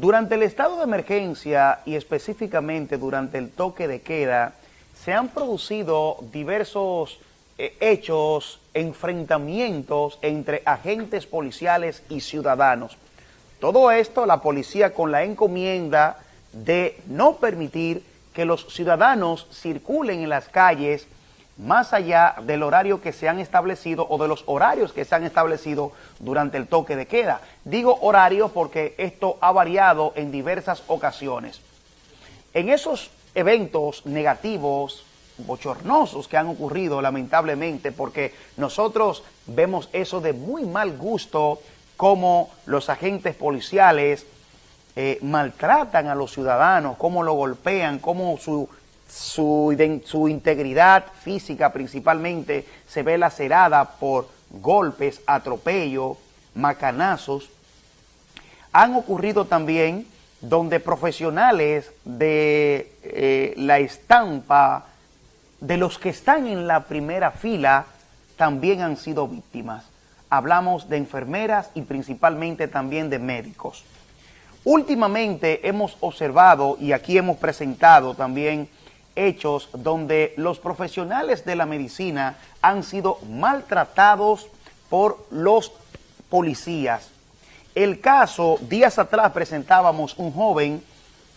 Durante el estado de emergencia y específicamente durante el toque de queda, se han producido diversos eh, hechos, enfrentamientos entre agentes policiales y ciudadanos. Todo esto la policía con la encomienda de no permitir que los ciudadanos circulen en las calles más allá del horario que se han establecido o de los horarios que se han establecido durante el toque de queda. Digo horario porque esto ha variado en diversas ocasiones. En esos eventos negativos, bochornosos que han ocurrido lamentablemente, porque nosotros vemos eso de muy mal gusto, como los agentes policiales eh, maltratan a los ciudadanos, cómo lo golpean, cómo su su, integridad física principalmente se ve lacerada por golpes, atropello, macanazos. Han ocurrido también donde profesionales de eh, la estampa, de los que están en la primera fila, también han sido víctimas. Hablamos de enfermeras y principalmente también de médicos. Últimamente hemos observado y aquí hemos presentado también hechos donde los profesionales de la medicina han sido maltratados por los policías. El caso, días atrás presentábamos un joven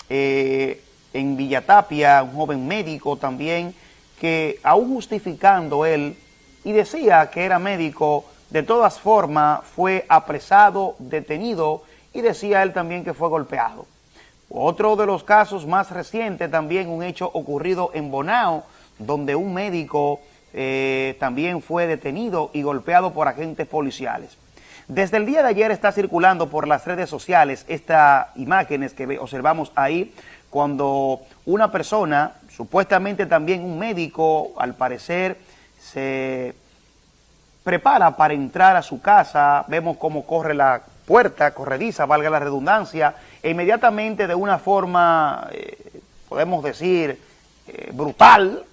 eh, en Villatapia, un joven médico también, que aún justificando él, y decía que era médico, de todas formas fue apresado, detenido, y decía él también que fue golpeado. Otro de los casos más recientes también un hecho ocurrido en Bonao, donde un médico eh, también fue detenido y golpeado por agentes policiales. Desde el día de ayer está circulando por las redes sociales estas imágenes que observamos ahí, cuando una persona, supuestamente también un médico, al parecer se prepara para entrar a su casa, vemos cómo corre la puerta corrediza, valga la redundancia, e inmediatamente de una forma, eh, podemos decir, eh, brutal,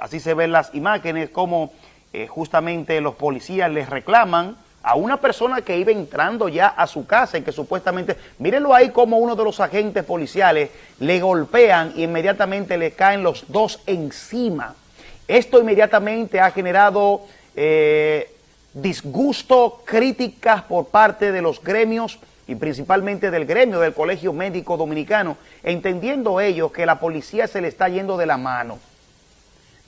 así se ven las imágenes, como eh, justamente los policías les reclaman a una persona que iba entrando ya a su casa y que supuestamente, mírenlo ahí como uno de los agentes policiales le golpean y inmediatamente le caen los dos encima. Esto inmediatamente ha generado disgusto, críticas por parte de los gremios y principalmente del gremio del Colegio Médico Dominicano, entendiendo ellos que la policía se le está yendo de la mano.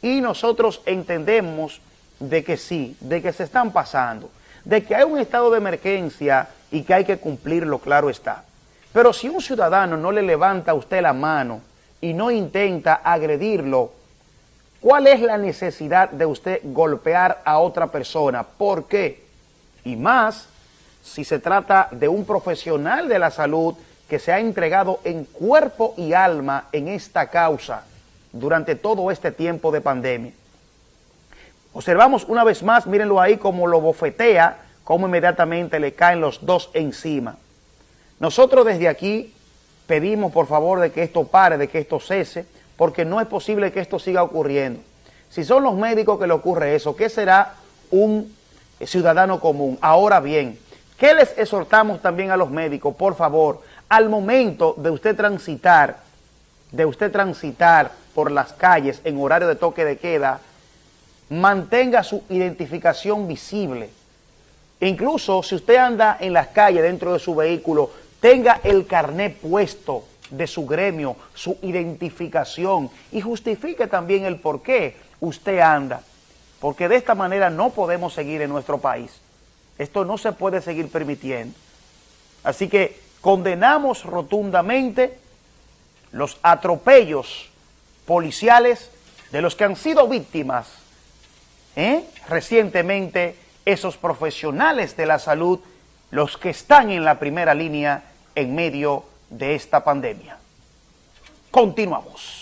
Y nosotros entendemos de que sí, de que se están pasando, de que hay un estado de emergencia y que hay que cumplirlo, claro está. Pero si un ciudadano no le levanta a usted la mano y no intenta agredirlo, ¿Cuál es la necesidad de usted golpear a otra persona? ¿Por qué? Y más si se trata de un profesional de la salud que se ha entregado en cuerpo y alma en esta causa durante todo este tiempo de pandemia. Observamos una vez más, mírenlo ahí como lo bofetea, cómo inmediatamente le caen los dos encima. Nosotros desde aquí pedimos por favor de que esto pare, de que esto cese, porque no es posible que esto siga ocurriendo. Si son los médicos que le ocurre eso, ¿qué será un ciudadano común? Ahora bien, ¿qué les exhortamos también a los médicos? Por favor, al momento de usted transitar, de usted transitar por las calles en horario de toque de queda, mantenga su identificación visible. Incluso si usted anda en las calles dentro de su vehículo, tenga el carnet puesto, de su gremio, su identificación y justifique también el por qué usted anda. Porque de esta manera no podemos seguir en nuestro país. Esto no se puede seguir permitiendo. Así que condenamos rotundamente los atropellos policiales de los que han sido víctimas ¿eh? recientemente esos profesionales de la salud, los que están en la primera línea en medio de esta pandemia. Continuamos.